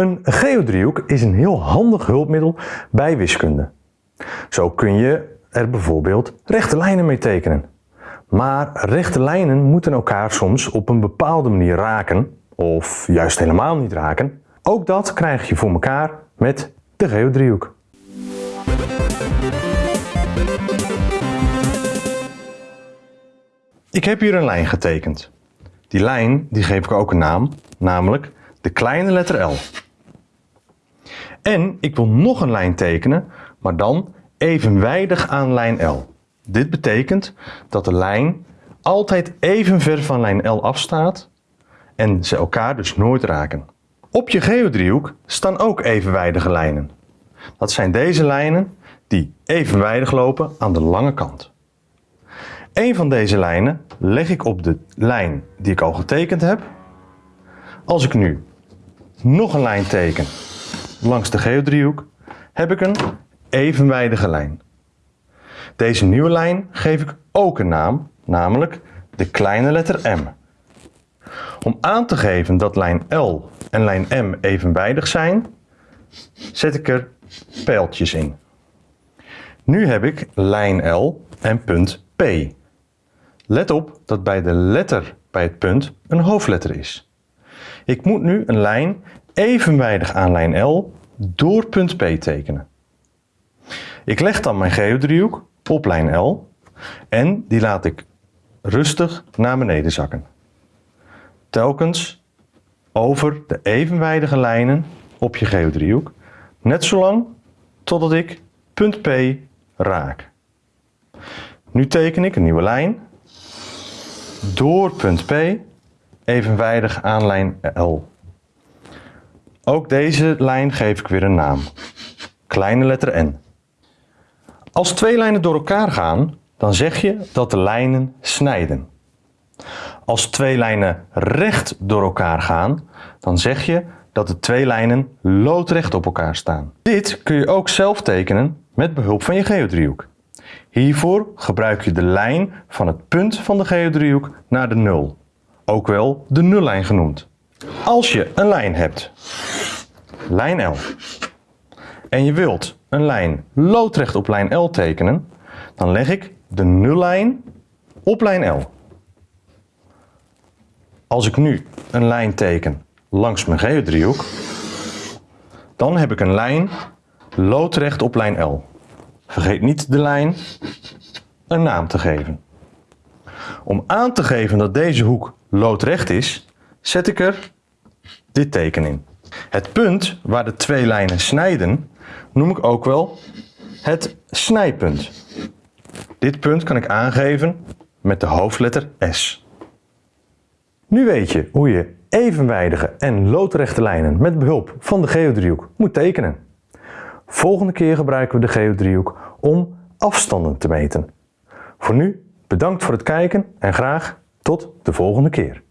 Een geodriehoek is een heel handig hulpmiddel bij wiskunde. Zo kun je er bijvoorbeeld rechte lijnen mee tekenen. Maar rechte lijnen moeten elkaar soms op een bepaalde manier raken, of juist helemaal niet raken. Ook dat krijg je voor elkaar met de geodriehoek. Ik heb hier een lijn getekend. Die lijn die geef ik ook een naam, namelijk de kleine letter L. En ik wil nog een lijn tekenen, maar dan evenwijdig aan lijn L. Dit betekent dat de lijn altijd even ver van lijn L afstaat en ze elkaar dus nooit raken. Op je geodriehoek staan ook evenwijdige lijnen. Dat zijn deze lijnen die evenwijdig lopen aan de lange kant. Een van deze lijnen leg ik op de lijn die ik al getekend heb. Als ik nu nog een lijn teken langs de geodriehoek, heb ik een evenwijdige lijn. Deze nieuwe lijn geef ik ook een naam, namelijk de kleine letter M. Om aan te geven dat lijn L en lijn M evenwijdig zijn, zet ik er pijltjes in. Nu heb ik lijn L en punt P. Let op dat bij de letter bij het punt een hoofdletter is. Ik moet nu een lijn evenwijdig aan lijn L door punt P tekenen. Ik leg dan mijn geodriehoek op lijn L en die laat ik rustig naar beneden zakken. Telkens over de evenwijdige lijnen op je geodriehoek, net zolang totdat ik punt P raak. Nu teken ik een nieuwe lijn door punt P evenwijdig aan lijn L. Ook deze lijn geef ik weer een naam. Kleine letter N. Als twee lijnen door elkaar gaan, dan zeg je dat de lijnen snijden. Als twee lijnen recht door elkaar gaan, dan zeg je dat de twee lijnen loodrecht op elkaar staan. Dit kun je ook zelf tekenen met behulp van je geodriehoek. Hiervoor gebruik je de lijn van het punt van de geodriehoek naar de nul, ook wel de nullijn genoemd. Als je een lijn hebt, lijn L, en je wilt een lijn loodrecht op lijn L tekenen, dan leg ik de nullijn op lijn L. Als ik nu een lijn teken langs mijn geodriehoek, dan heb ik een lijn loodrecht op lijn L. Vergeet niet de lijn een naam te geven. Om aan te geven dat deze hoek loodrecht is, zet ik er dit teken in. Het punt waar de twee lijnen snijden noem ik ook wel het snijpunt. Dit punt kan ik aangeven met de hoofdletter S. Nu weet je hoe je evenwijdige en loodrechte lijnen met behulp van de geodriehoek moet tekenen. Volgende keer gebruiken we de geodriehoek om afstanden te meten. Voor nu bedankt voor het kijken en graag tot de volgende keer.